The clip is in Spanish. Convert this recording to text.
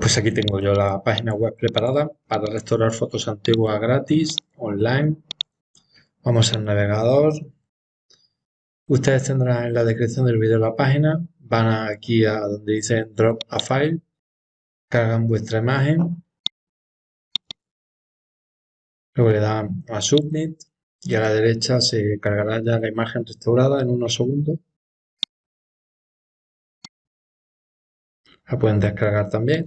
Pues aquí tengo yo la página web preparada para restaurar fotos antiguas gratis, online. Vamos al navegador. Ustedes tendrán en la descripción del vídeo la página. Van aquí a donde dice Drop a File. Cargan vuestra imagen. Luego le dan a Submit y a la derecha se cargará ya la imagen restaurada en unos segundos. La pueden descargar también.